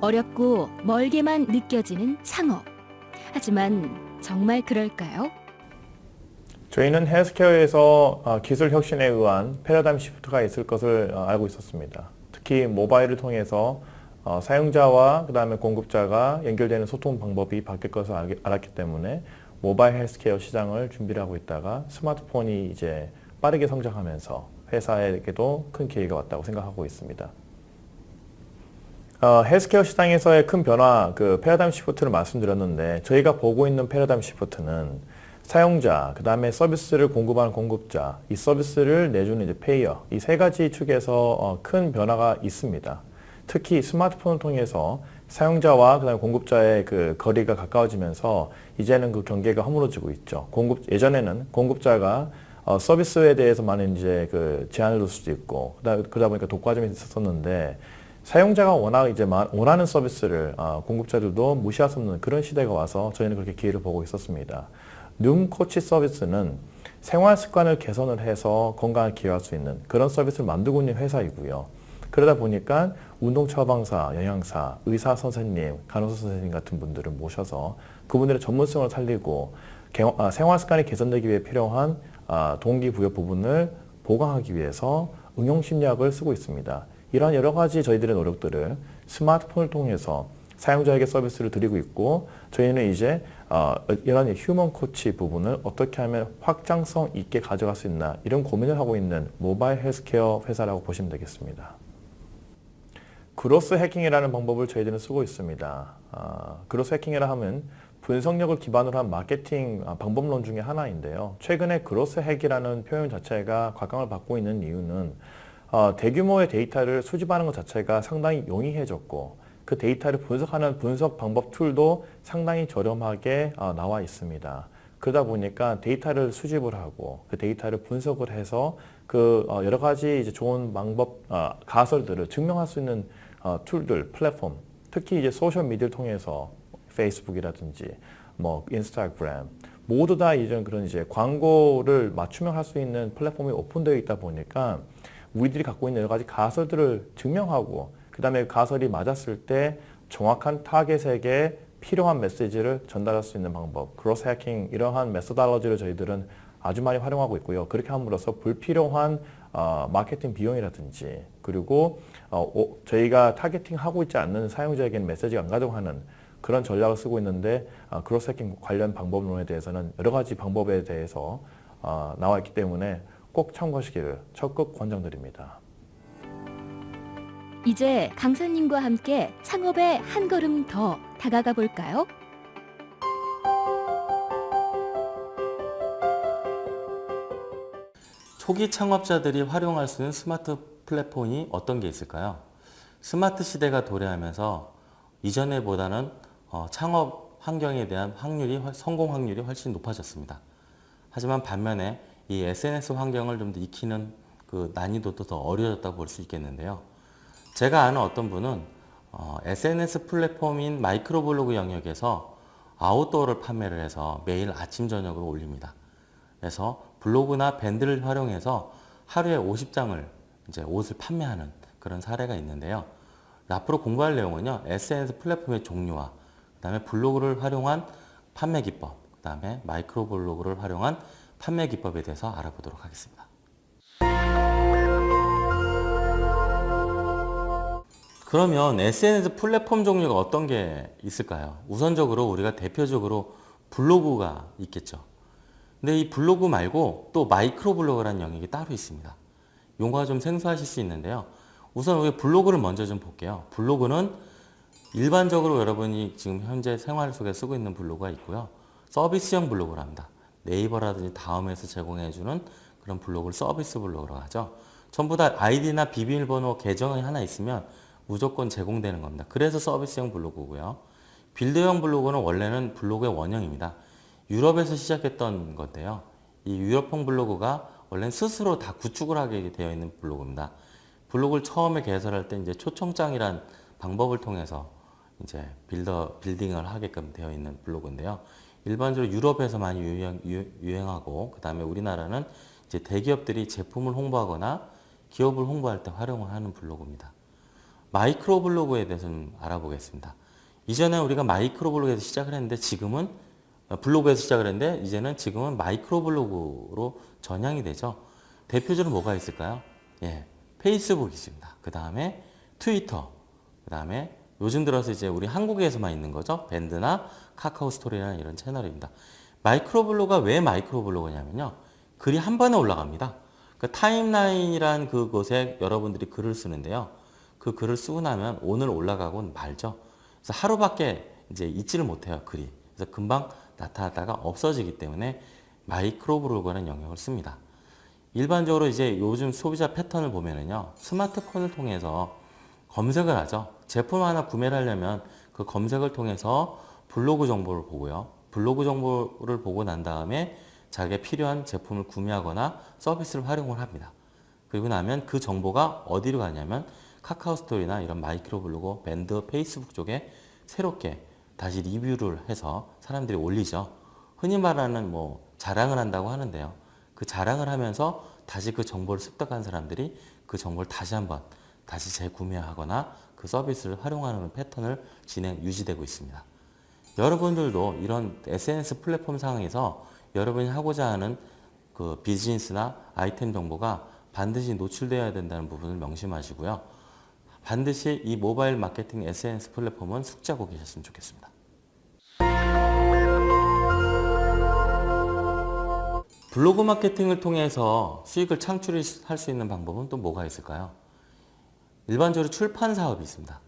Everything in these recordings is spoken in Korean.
어렵고 멀게만 느껴지는 창업. 하지만 정말 그럴까요? 저희는 헬스케어에서 어, 기술 혁신에 의한 패러다임 시프트가 있을 것을 어, 알고 있었습니다. 특히 모바일을 통해서 어, 사용자와 그 다음에 공급자가 연결되는 소통 방법이 바뀔 것을 알- 알았기 때문에 모바일 헬스케어 시장을 준비를 하고 있다가 스마트폰이 이제 빠르게 성장하면서 회사에게도 큰 기회가 왔다고 생각하고 있습니다. 어, 헬스케어 시장에서의 큰 변화, 그 패러다임 shift를 말씀드렸는데 저희가 보고 있는 패러다임 shift는 사용자, 그 다음에 서비스를 공급하는 공급자, 이 서비스를 내주는 이제 payer, 이 세 가지 축에서 어, 큰 변화가 있습니다. 특히 스마트폰을 통해서 사용자와 그다음에 공급자의 그 거리가 가까워지면서 이제는 그 경계가 허물어지고 있죠. 공급 예전에는 공급자가 어, 서비스에 대해서 많은 이제 그 제한을 둘 수도 있고 그다, 그러다 보니까 독과점이 있었었는데 사용자가 워낙 이제 마- 원하는 서비스를 어, 공급자들도 무시할 수 없는 그런 시대가 와서 저희는 그렇게 기회를 보고 있었습니다. 눈 코치 서비스는 생활 습관을 개선을 해서 건강을 기여할 수 있는 그런 서비스를 만들고 있는 회사이고요. 그러다 보니까 운동 처방사, 영양사, 의사 선생님, 간호사 선생님 같은 분들을 모셔서 그분들의 전문성을 살리고 개- 아, 생활 습관이 개선되기 위해 필요한 아, 동기부여 부분을 보강하기 위해서 응용 심리학을 쓰고 있습니다. 이러한 여러 가지 저희들의 노력들을 스마트폰을 통해서 사용자에게 서비스를 드리고 있고 저희는 이제 어, 이런 human 코치 부분을 어떻게 하면 확장성 있게 가져갈 수 있나 이런 고민을 하고 있는 모바일 헬스케어 회사라고 보시면 되겠습니다. growth hacking이라는 방법을 저희들은 쓰고 있습니다. 아, growth hacking이라 하면 분석력을 기반으로 한 마케팅 아, 방법론 중에 하나인데요. 최근에 growth hack이라는 표현 자체가 각광을 받고 있는 이유는 어, 대규모의 데이터를 수집하는 것 자체가 상당히 용이해졌고 그 데이터를 분석하는 분석 방법 툴도 상당히 저렴하게 어, 나와 있습니다. 그러다 보니까 데이터를 수집을 하고 그 데이터를 분석을 해서 그 어, 여러 가지 이제 좋은 방법 어, 가설들을 증명할 수 있는 어, 툴들, 플랫폼, 특히 이제 소셜 미디어를 통해서 페이스북이라든지 뭐 인스타그램 모두 다 이런 그런 이제 광고를 맞춤형 할 수 있는 플랫폼이 오픈되어 있다 보니까 우리들이 갖고 있는 여러 가지 가설들을 증명하고 그 다음에 가설이 맞았을 때 정확한 타겟에게 필요한 메시지를 전달할 수 있는 방법, growth hacking 이러한 methodology를 저희들은 아주 많이 활용하고 있고요. 그렇게 함으로써 불필요한 어, 마케팅 비용이라든지 그리고 어, 오- 저희가 targeting하고 있지 않는 사용자에게는 메시지가 안 가져가는 그런 전략을 쓰고 있는데 어, growth hacking 관련 방법론에 대해서는 여러 가지 방법에 대해서 어, 나와 있기 때문에 꼭 참고하시기를 적극 권장드립니다. 이제 강사님과 함께 창업에 한 걸음 더 다가가 볼까요? 초기 창업자들이 활용할 수 있는 스마트 플랫폼이 어떤 게 있을까요? 스마트 시대가 도래하면서 이전에 보다는 어, 창업 환경에 대한 확률이 훨- 성공 확률이 훨씬 높아졌습니다. 하지만 반면에 이 SNS 환경을 좀 더 익히는 그 난이도도 더 어려졌다고 볼 수 있겠는데요. 제가 아는 어떤 분은 어, SNS 플랫폼인 마이크로블로그 영역에서 아웃도어를 판매를 해서 매일 아침 저녁으로 올립니다. 그래서 블로그나 밴드를 활용해서 하루에 50장을 이제 옷을 판매하는 그런 사례가 있는데요. 앞으로 공부할 내용은요. SNS 플랫폼의 종류와 그 다음에 블로그를 활용한 판매 기법, 그 다음에 마이크로 블로그를 활용한 판매 기법에 대해서 알아보도록 하겠습니다. 그러면 SNS 플랫폼 종류가 어떤 게 있을까요? 우선적으로 우리가 대표적으로 블로그가 있겠죠. 근데 이 블로그 말고 또 마이크로 블로그라는 영역이 따로 있습니다. 용어가 좀 생소하실 수 있는데요. 우선 우리 블로그를 먼저 좀 볼게요. 블로그는 일반적으로 여러분이 지금 현재 생활 속에 쓰고 있는 블로그가 있고요. 서비스형 블로그를 합니다. 네이버라든지 다음에서 제공해주는 그런 블로그를 서비스 블로그라고 하죠. 전부 다 아이디나 비밀번호 계정이 하나 있으면 무조건 제공되는 겁니다. 그래서 서비스형 블로그고요. build형 블로그는 원래는 블로그의 원형입니다. 유럽에서 시작했던 건데요. 이 유럽형 블로그가 원래는 스스로 다 구축을 하게 되어 있는 블로그입니다. 블로그를 처음에 개설할 때 이제 초청장이란 방법을 통해서 이제 builder building을 하게끔 되어 있는 블로그인데요. 일반적으로 유럽에서 많이 유행, 유, 하고 그 다음에 우리나라는 이제 대기업들이 제품을 홍보하거나 기업을 홍보할 때 활용을 하는 블로그입니다. 마이크로 블로그에 대해서 좀 알아보겠습니다. 이전에 우리가 마이크로 블로그에서 시작을 했는데 지금은 어, 블로그에서 시작을 했는데 이제는 지금은 마이크로 블로그로 전향이 되죠. 대표적으로 뭐가 있을까요? 예, 페이스북이 있습니다. 그 다음에 트위터, 그 다음에 요즘 들어서 이제 우리 한국에서만 있는 거죠. 밴드나 카카오 스토리라는 이런 채널입니다. 마이크로 블로그가 왜 마이크로 블로그냐면요. 글이 한 번에 올라갑니다. 그 타임라인이란 그곳에 여러분들이 글을 쓰는데요. 그 글을 쓰고 나면 오늘 올라가고는 말죠. 그래서 하루밖에 이제 있지를 못해요, 글이. 그래서 금방 나타났다가 없어지기 때문에 마이크로 블로그라는 용어를 씁니다. 일반적으로 이제 요즘 소비자 패턴을 보면은요, 스마트폰을 통해서 검색을 하죠. 제품 하나 구매를 하려면 그 검색을 통해서 블로그 정보를 보고요. 블로그 정보를 보고 난 다음에 자기가 필요한 제품을 구매하거나 서비스를 활용을 합니다. 그리고 나면 그 정보가 어디로 가냐면 카카오 스토리나 이런 마이크로 블로그, 밴드, 페이스북 쪽에 새롭게 다시 리뷰를 해서 사람들이 올리죠. 흔히 말하는 뭐 자랑을 한다고 하는데요. 그 자랑을 하면서 다시 그 정보를 습득한 사람들이 그 정보를 다시 한번 다시 재구매하거나 그 서비스를 활용하는 패턴을 진행, 유지되고 있습니다. 여러분들도 이런 SNS 플랫폼 상에서 여러분이 하고자 하는 그 비즈니스나 아이템 정보가 반드시 노출되어야 된다는 부분을 명심하시고요. 반드시 이 모바일 마케팅 SNS 플랫폼은 숙지하고 계셨으면 좋겠습니다. 블로그 마케팅을 통해서 수익을 창출할 수 있는 방법은 또 뭐가 있을까요? 일반적으로 출판 사업이 있습니다.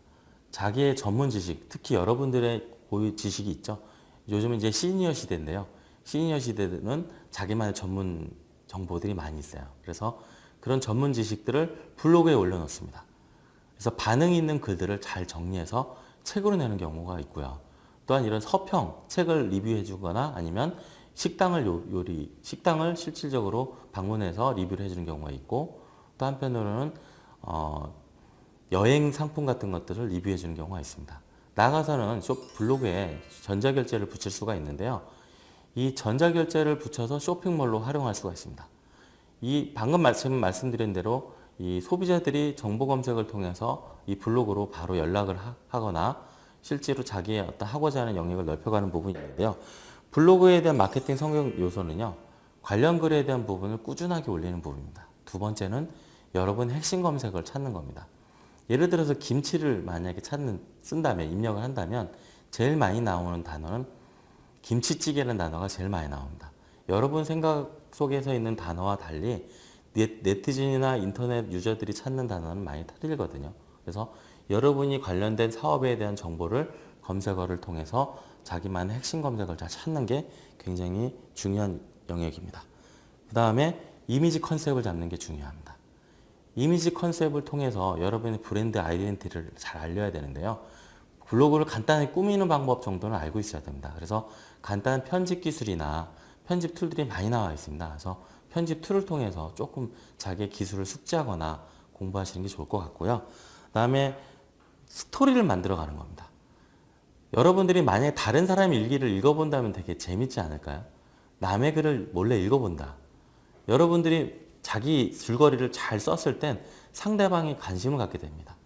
자기의 전문 지식, 특히 여러분들의 고유 지식이 있죠. 요즘은 이제 시니어 시대인데요. 시니어 시대는 자기만의 전문 정보들이 많이 있어요. 그래서 그런 전문 지식들을 블로그에 올려놓습니다. 그래서 반응이 있는 글들을 잘 정리해서 책으로 내는 경우가 있고요. 또한 이런 서평, 책을 리뷰해 주거나 아니면 식당을 요- 요리, 식당을 실질적으로 방문해서 리뷰를 해주는 경우가 있고 또 한편으로는 어, 여행 상품 같은 것들을 리뷰해 주는 경우가 있습니다. 나가서는 쇼 블로그에 전자결제를 붙일 수가 있는데요. 이 전자결제를 붙여서 쇼핑몰로 활용할 수가 있습니다. 이 방금 말씀, 말씀드린 대로 이 소비자들이 정보 검색을 통해서 이 블로그로 바로 연락을 하, 하거나 실제로 자기의 어떤 하고자 하는 영역을 넓혀가는 부분이 있는데요. 블로그에 대한 마케팅 성격 요소는요. 관련 글에 대한 부분을 꾸준하게 올리는 부분입니다. 두 번째는 여러분의 핵심 검색을 찾는 겁니다. 예를 들어서 김치를 만약에 찾는 쓴다면 입력을 한다면 제일 많이 나오는 단어는 김치찌개라는 단어가 제일 많이 나옵니다. 여러분 생각 속에서 있는 단어와 달리 네- 네티즌이나 인터넷 유저들이 찾는 단어는 많이 틀리거든요. 그래서 여러분이 관련된 사업에 대한 정보를 검색어를 통해서 자기만의 핵심 검색을 잘 찾는 게 굉장히 중요한 영역입니다. 그 다음에 이미지 컨셉을 잡는 게 중요합니다. 이미지 컨셉을 통해서 여러분의 브랜드 아이덴티티를 잘 알려야 되는데요. 블로그를 간단히 꾸미는 방법 정도는 알고 있어야 됩니다. 그래서 간단한 편집 기술이나 편집 툴들이 많이 나와 있습니다. 그래서 편집 툴을 통해서 조금 자기의 기술을 숙지하거나 공부하시는 게 좋을 것 같고요. 그 다음에 스토리를 만들어 가는 겁니다. 여러분들이 만약에 다른 사람 일기를 읽어본다면 되게 재밌지 않을까요? 남의 글을 몰래 읽어본다. 여러분들이 자기 줄거리를 잘 썼을 땐 상대방이 관심을 갖게 됩니다.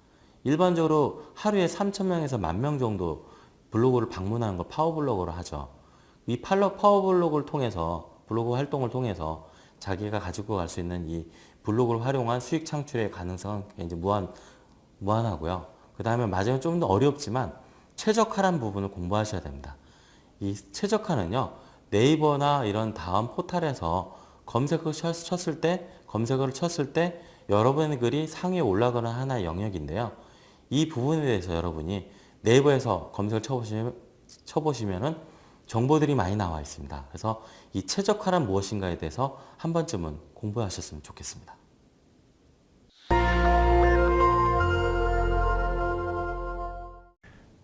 일반적으로 하루에 3,000명에서 만명 정도 블로그를 방문하는 걸 파워블로그로 하죠. 이 파워블로그를 통해서 블로그 활동을 통해서 자기가 가지고 갈 수 있는 이 블로그를 활용한 수익 창출의 가능성은 이제 무한 무한하고요. 그 다음에 마지막에 좀더 어렵지만 최적화란 부분을 공부하셔야 됩니다. 이 최적화는요 네이버나 이런 다음 포탈에서 검색을 쳤- 쳤을 때 검색어를 쳤을 때 여러분의 글이 상위에 올라가는 하나의 영역인데요. 이 부분에 대해서 여러분이 네이버에서 검색을 쳐보시면 쳐보시면은 정보들이 많이 나와 있습니다. 그래서 이 최적화란 무엇인가에 대해서 한 번쯤은 공부하셨으면 좋겠습니다.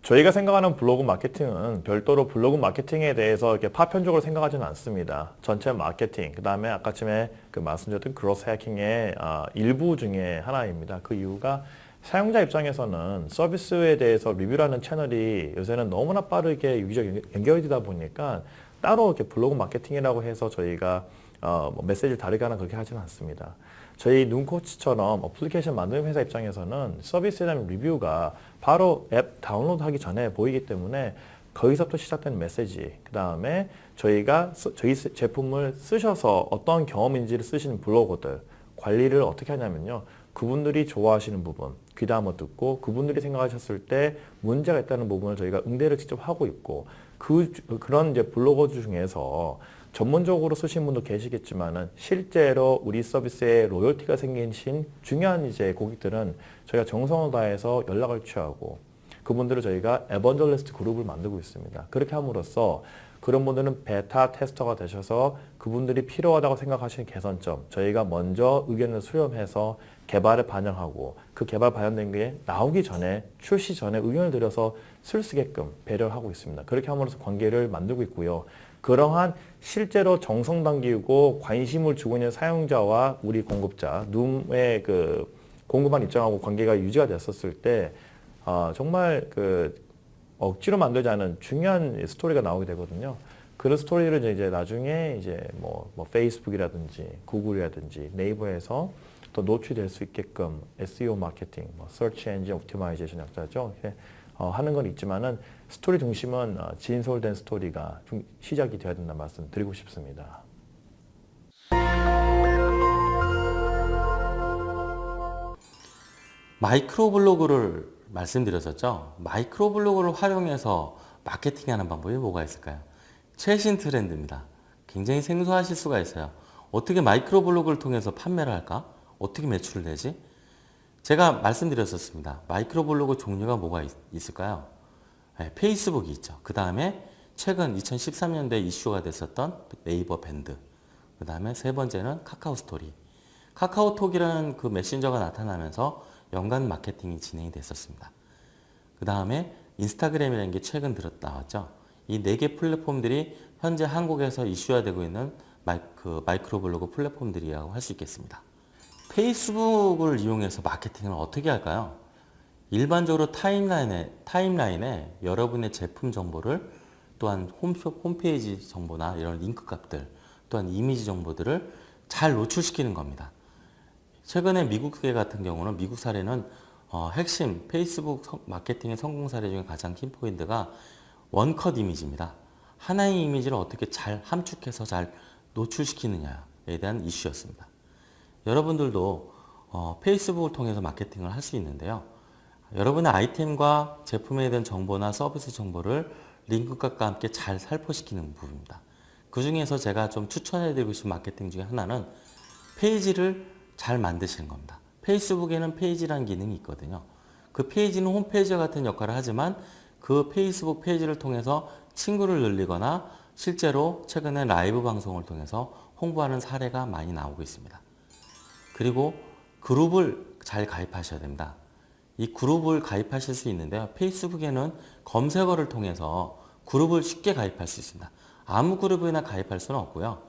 저희가 생각하는 블로그 마케팅은 별도로 블로그 마케팅에 대해서 이렇게 파편적으로 생각하지는 않습니다. 전체 마케팅, 그 다음에 아까쯤에 그 말씀드렸던 그로스 해킹의 아, 일부 중에 하나입니다. 그 이유가 사용자 입장에서는 서비스에 대해서 리뷰라는 채널이 요새는 너무나 빠르게 유기적 연결이 되다 보니까 따로 이렇게 블로그 마케팅이라고 해서 저희가 어, 뭐 메시지를 다르게 하나 그렇게 하지는 않습니다. 저희 눈코치처럼 어플리케이션 만드는 회사 입장에서는 서비스에 대한 리뷰가 바로 앱 다운로드하기 전에 보이기 때문에 거기서부터 시작되는 메시지, 그 다음에 저희가 쓰- 저희 스- 제품을 쓰셔서 어떤 경험인지를 쓰시는 블로거들 관리를 어떻게 하냐면요. 그분들이 좋아하시는 부분, 귀담아 듣고 그분들이 생각하셨을 때 문제가 있다는 부분을 저희가 응대를 직접 하고 있고 그 주- 그런 이제 블로거 중에서 전문적으로 쓰신 분도 계시겠지만은 실제로 우리 서비스에 로열티가 생기신 중요한 이제 고객들은 저희가 정성을 다해서 연락을 취하고 그분들을 저희가 에번절리스트 그룹을 만들고 있습니다. 그렇게 함으로써 그런 분들은 베타 테스터가 되셔서 그분들이 필요하다고 생각하시는 개선점 저희가 먼저 의견을 수렴해서 개발에 반영하고 그 개발 반영된 게 나오기 전에 출시 전에 의견을 드려서 쓸 수 있게끔 배려를 하고 있습니다. 그렇게 함으로써 관계를 만들고 있고요. 그러한 실제로 정성 담기고 관심을 주고 있는 사용자와 우리 공급자, 룸의 그 공급한 입장하고 관계가 유지가 됐었을 때 아, 정말 그 억지로 만들지 않은 중요한 스토리가 나오게 되거든요. 그런 스토리를 이제 나중에 이제 뭐, 뭐 페이스북이라든지 구글이라든지 네이버에서 더 노출될 수 있게끔 SEO 마케팅, 뭐 Search Engine Optimization 약자죠. 어, 하는 건 있지만은 스토리 중심은 어, 진솔된 스토리가 좀 시작이 되어야 된다는 말씀 드리고 싶습니다. 마이크로 블로그를 말씀드렸었죠. 마이크로 블로그를 활용해서 마케팅하는 방법이 뭐가 있을까요? 최신 트렌드입니다. 굉장히 생소하실 수가 있어요. 어떻게 마이크로 블로그를 통해서 판매를 할까? 어떻게 매출을 내지? 제가 말씀드렸었습니다. 마이크로 블로그 종류가 뭐가 있, 있을까요? 네, 페이스북이 있죠. 그 다음에 최근 2013년도에 이슈가 됐었던 네이버 밴드. 그 다음에 세 번째는 카카오 스토리. 카카오톡이라는 그 메신저가 나타나면서 연관 마케팅이 진행이 됐었습니다. 그 다음에 인스타그램이라는 게 최근 들었 나왔죠. 이 네 개 플랫폼들이 현재 한국에서 이슈화되고 있는 마이, 그 마이크로 블로그 플랫폼들이라고 할 수 있겠습니다. 페이스북을 이용해서 마케팅을 어떻게 할까요? 일반적으로 타임라인에, 타임라인에 여러분의 제품 정보를 또한 홈, 홈페이지 정보나 이런 링크 값들 또한 이미지 정보들을 잘 노출시키는 겁니다. 최근에 미국계 같은 경우는 미국 사례는 어, 핵심 페이스북 성- 마케팅의 성공 사례 중에 가장 큰 포인트가 원컷 이미지입니다. 하나의 이미지를 어떻게 잘 함축해서 잘 노출시키느냐에 대한 이슈였습니다. 여러분들도 어, 페이스북을 통해서 마케팅을 할 수 있는데요. 여러분의 아이템과 제품에 대한 정보나 서비스 정보를 링크값과 함께 잘 살포시키는 부분입니다. 그 중에서 제가 좀 추천해드리고 싶은 마케팅 중에 하나는 페이지를 잘 만드시는 겁니다. 페이스북에는 페이지라는 기능이 있거든요. 그 페이지는 홈페이지와 같은 역할을 하지만 그 페이스북 페이지를 통해서 친구를 늘리거나 실제로 최근에 라이브 방송을 통해서 홍보하는 사례가 많이 나오고 있습니다. 그리고 그룹을 잘 가입하셔야 됩니다. 이 그룹을 가입하실 수 있는데요. 페이스북에는 검색어를 통해서 그룹을 쉽게 가입할 수 있습니다. 아무 그룹이나 가입할 수는 없고요.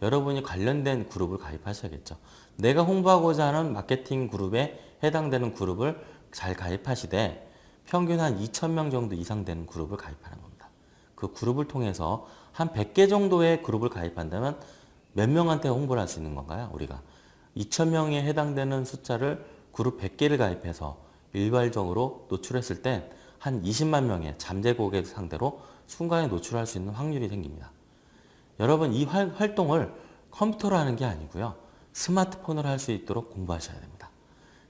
여러분이 관련된 그룹을 가입하셔야겠죠. 내가 홍보하고자 하는 마케팅 그룹에 해당되는 그룹을 잘 가입하시되 평균 한 2,000명 정도 이상 되는 그룹을 가입하는 겁니다. 그 그룹을 통해서 한 100개 정도의 그룹을 가입한다면 몇 명한테 홍보를 할 수 있는 건가요? 우리가 2,000명에 해당되는 숫자를 그룹 100개를 가입해서 일괄적으로 노출했을 때한 20만 명의 잠재 고객 상대로 순간에 노출할 수 있는 확률이 생깁니다. 여러분 이 활, 활동을 컴퓨터로 하는 게 아니고요. 스마트폰으로 할 수 있도록 공부하셔야 됩니다.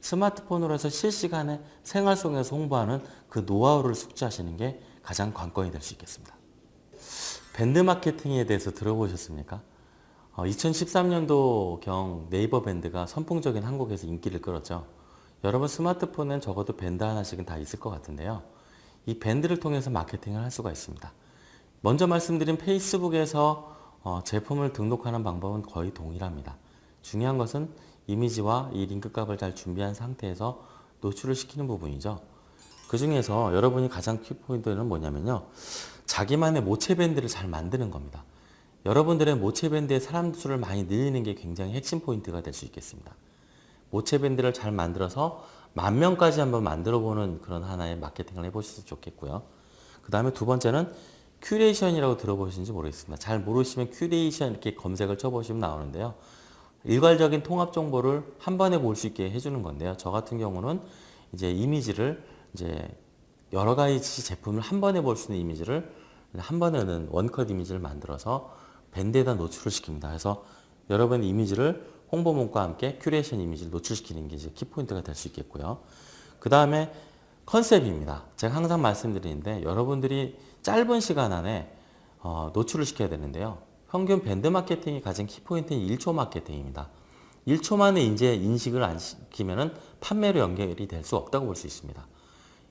스마트폰으로 해서 실시간에 생활 속에서 홍보하는 그 노하우를 숙지하시는 게 가장 관건이 될 수 있겠습니다. 밴드 마케팅에 대해서 들어보셨습니까? 2013년도 경 네이버 밴드가 선풍적인 한국에서 인기를 끌었죠. 여러분 스마트폰엔 적어도 밴드 하나씩은 다 있을 것 같은데요. 이 밴드를 통해서 마케팅을 할 수가 있습니다. 먼저 말씀드린 페이스북에서 어, 제품을 등록하는 방법은 거의 동일합니다. 중요한 것은 이미지와 이 링크 값을 잘 준비한 상태에서 노출을 시키는 부분이죠. 그 중에서 여러분이 가장 키포인트는 뭐냐면요. 자기만의 모체 밴드를 잘 만드는 겁니다. 여러분들의 모체 밴드의 사람 수를 많이 늘리는 게 굉장히 핵심 포인트가 될 수 있겠습니다. 모체 밴드를 잘 만들어서 만 명까지 한번 만들어 보는 그런 하나의 마케팅을 해보셔도 좋겠고요. 그 다음에 두 번째는 큐레이션이라고 들어보시는지 모르겠습니다. 잘 모르시면 큐레이션 이렇게 검색을 쳐보시면 나오는데요. 일괄적인 통합 정보를 한 번에 볼 수 있게 해주는 건데요. 저 같은 경우는 이제 이미지를 이제 여러 가지 제품을 한 번에 볼 수 있는 이미지를 한 번에는 원컷 이미지를 만들어서 밴드에다 노출을 시킵니다. 그래서 여러분의 이미지를 홍보 문구와 함께 큐레이션 이미지를 노출시키는 게 이제 키포인트가 될 수 있겠고요. 그 다음에 컨셉입니다. 제가 항상 말씀드리는데 여러분들이 짧은 시간 안에 어, 노출을 시켜야 되는데요. 평균 밴드 마케팅이 가장 키포인트는 1초 마케팅입니다. 1초 만에 이제 인식을 안 시키면은 판매로 연결이 될 수 없다고 볼 수 있습니다.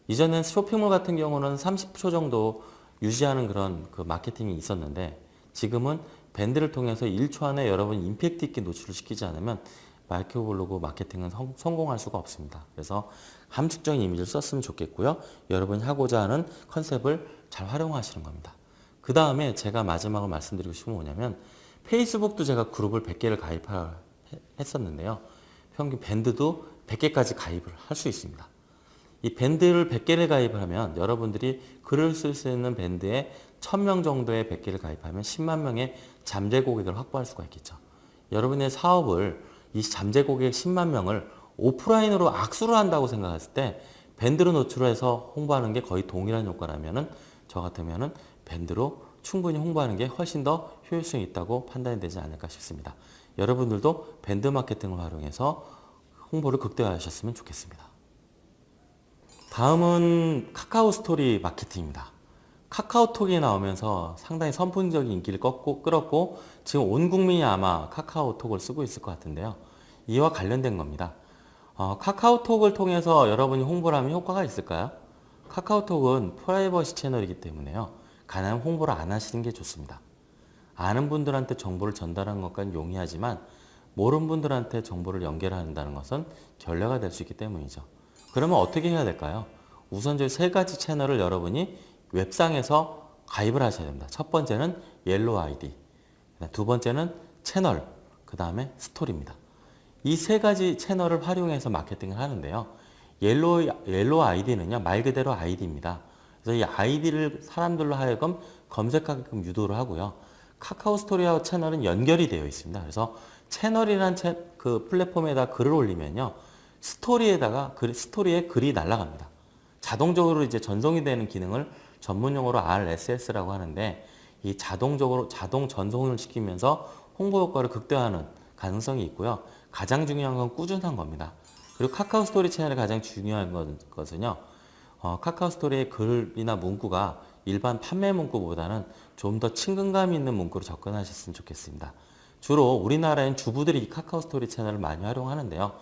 이전엔 쇼핑몰 같은 경우는 30초 정도 유지하는 그런 그 마케팅이 있었는데 지금은 밴드를 통해서 1초 안에 여러분 임팩트 있게 노출을 시키지 않으면 마이크로블로그 마케팅은 성, 성공할 수가 없습니다. 그래서 함축적인 이미지를 썼으면 좋겠고요. 여러분이 하고자 하는 컨셉을 잘 활용하시는 겁니다. 그 다음에 제가 마지막으로 말씀드리고 싶은 건 뭐냐면 페이스북도 제가 그룹을 100개를 가입했었는데요. 평균 밴드도 100개까지 가입을 할 수 있습니다. 이 밴드를 100개를 가입을 하면 여러분들이 글을 쓸 수 있는 밴드에 1000명 정도의 100개를 가입하면 10만 명의 잠재 고객을 확보할 수가 있겠죠. 여러분의 사업을 이 잠재 고객 10만 명을 오프라인으로 악수를 한다고 생각했을 때 밴드로 노출해서 홍보하는 게 거의 동일한 효과라면 은 저 같으면 은 밴드로 충분히 홍보하는 게 훨씬 더 효율성이 있다고 판단이 되지 않을까 싶습니다. 여러분들도 밴드 마케팅을 활용해서 홍보를 극대화하셨으면 좋겠습니다. 다음은 카카오 스토리 마케팅입니다. 카카오톡이 나오면서 상당히 선풍적인 인기를 꺾고, 끌었고 지금 온 국민이 아마 카카오톡을 쓰고 있을 것 같은데요. 이와 관련된 겁니다. 어, 카카오톡을 통해서 여러분이 홍보를 하면 효과가 있을까요? 카카오톡은 프라이버시 채널이기 때문에요. 가능한 홍보를 안 하시는 게 좋습니다. 아는 분들한테 정보를 전달하는 것과는 용이하지만 모르는 분들한테 정보를 연결한다는 것은 결례가 될 수 있기 때문이죠. 그러면 어떻게 해야 될까요? 우선 저희 세 가지 채널을 여러분이 웹상에서 가입을 하셔야 됩니다. 첫 번째는 Yellow ID, 두 번째는 채널, 그 다음에 스토리입니다. 이 세 가지 채널을 활용해서 마케팅을 하는데요. Yellow, Yellow ID는요, 말 그대로 아이디입니다. 그래서 이 아이디를 사람들로 하여금 검색하게끔 유도를 하고요. 카카오 스토리와 채널은 연결이 되어 있습니다. 그래서 채널이란 채, 그 플랫폼에다 글을 올리면요. 스토리에다가 글, 스토리에 글이 날아갑니다. 자동적으로 이제 전송이 되는 기능을 전문 용어로 RSS라고 하는데 이 자동적으로 자동 전송을 시키면서 홍보 효과를 극대화하는 가능성이 있고요. 가장 중요한 건 꾸준한 겁니다. 그리고 카카오 스토리 채널의 가장 중요한 것은요. 어, 카카오 스토리의 글이나 문구가 일반 판매 문구보다는 좀 더 친근감 있는 문구로 접근하셨으면 좋겠습니다. 주로 우리나라엔 주부들이 이 카카오 스토리 채널을 많이 활용하는데요.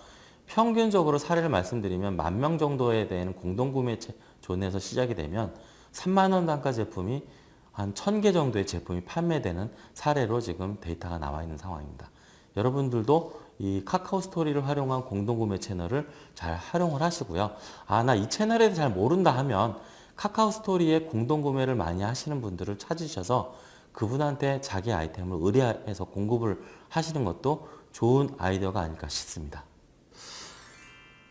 평균적으로 사례를 말씀드리면 만 명 정도에 대한 공동구매 존에서 시작이 되면 3만 원 단가 제품이 한 1000개 정도의 제품이 판매되는 사례로 지금 데이터가 나와 있는 상황입니다. 여러분들도 이 카카오 스토리를 활용한 공동구매 채널을 잘 활용을 하시고요. 아, 나 이 채널에 잘 모른다 하면 카카오 스토리에 공동구매를 많이 하시는 분들을 찾으셔서 그분한테 자기 아이템을 의뢰해서 공급을 하시는 것도 좋은 아이디어가 아닐까 싶습니다.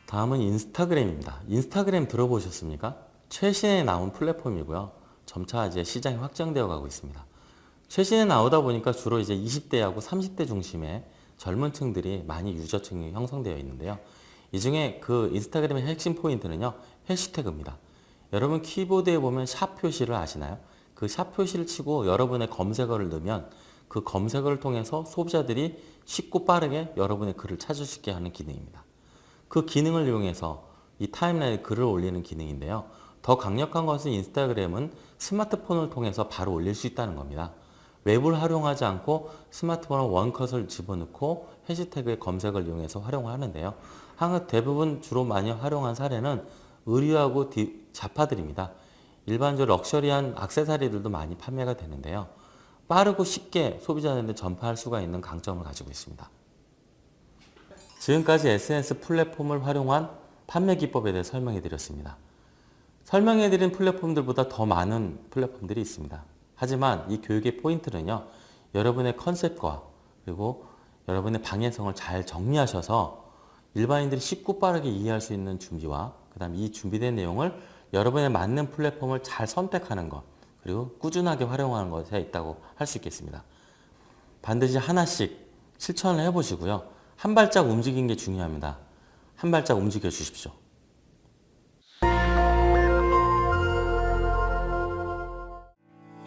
다음은 인스타그램입니다. 인스타그램 들어보셨습니까? 최신에 나온 플랫폼이고요. 점차 이제 시장이 확장되어 가고 있습니다. 최신에 나오다 보니까 주로 이제 20대하고 30대 중심의 젊은 층들이 많이 유저층이 형성되어 있는데요. 이 중에 그 인스타그램의 핵심 포인트는요. 해시태그입니다. 여러분 키보드에 보면 샵 표시를 아시나요? 그 샵 표시를 치고 여러분의 검색어를 넣으면 그 검색어를 통해서 소비자들이 쉽고 빠르게 여러분의 글을 찾을 수 있게 하는 기능입니다. 그 기능을 이용해서 이 타임라인에 글을 올리는 기능인데요. 더 강력한 것은 인스타그램은 스마트폰을 통해서 바로 올릴 수 있다는 겁니다. 웹을 활용하지 않고 스마트폰에 원컷을 집어넣고 해시태그의 검색을 이용해서 활용을 하는데요. 항상 대부분 주로 많이 활용한 사례는 의류하고 자파들입니다. 일반적으로 럭셔리한 악세사리들도 많이 판매가 되는데요. 빠르고 쉽게 소비자들한테 전파할 수가 있는 강점을 가지고 있습니다. 지금까지 SNS 플랫폼을 활용한 판매 기법에 대해 설명해 드렸습니다. 설명해 드린 플랫폼들보다 더 많은 플랫폼들이 있습니다. 하지만 이 교육의 포인트는요. 여러분의 컨셉과 그리고 여러분의 방해성을 잘 정리하셔서 일반인들이 쉽고 빠르게 이해할 수 있는 준비와 그 다음 이 준비된 내용을 여러분의 맞는 플랫폼을 잘 선택하는 것 그리고 꾸준하게 활용하는 것에 있다고 할 수 있겠습니다. 반드시 하나씩 실천을 해보시고요. 한 발짝 움직인 게 중요합니다. 한 발짝 움직여 주십시오.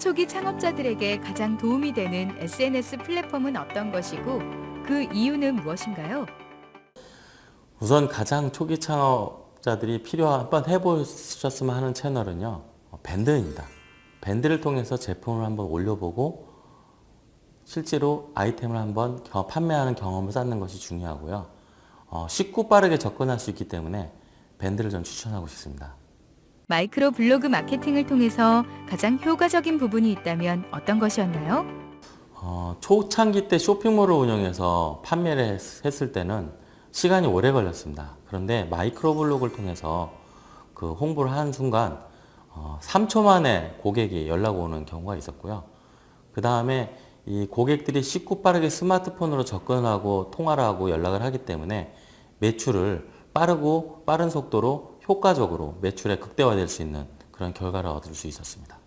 초기 창업자들에게 가장 도움이 되는 SNS 플랫폼은 어떤 것이고 그 이유는 무엇인가요? 우선 가장 초기 창업자들이 필요 한번 해보셨으면 하는 채널은요 어, 밴드입니다. 밴드를 통해서 제품을 한번 올려보고 실제로 아이템을 한번 겨- 판매하는 경험을 쌓는 것이 중요하고요. 어, 쉽고 빠르게 접근할 수 있기 때문에 밴드를 전 추천하고 싶습니다. 마이크로 블로그 마케팅을 통해서 가장 효과적인 부분이 있다면 어떤 것이었나요? 어, 초창기 때 쇼핑몰을 운영해서 판매를 했- 했을 때는 시간이 오래 걸렸습니다. 그런데 마이크로 블로그를 통해서 그 홍보를 하는 순간 어, 3초 만에 고객이 연락 오는 경우가 있었고요. 그 다음에 이 고객들이 쉽고 빠르게 스마트폰으로 접근하고 통화를 하고 연락을 하기 때문에 매출을 빠르고 빠른 속도로 효과적으로 매출에 극대화될 수 있는 그런 결과를 얻을 수 있었습니다.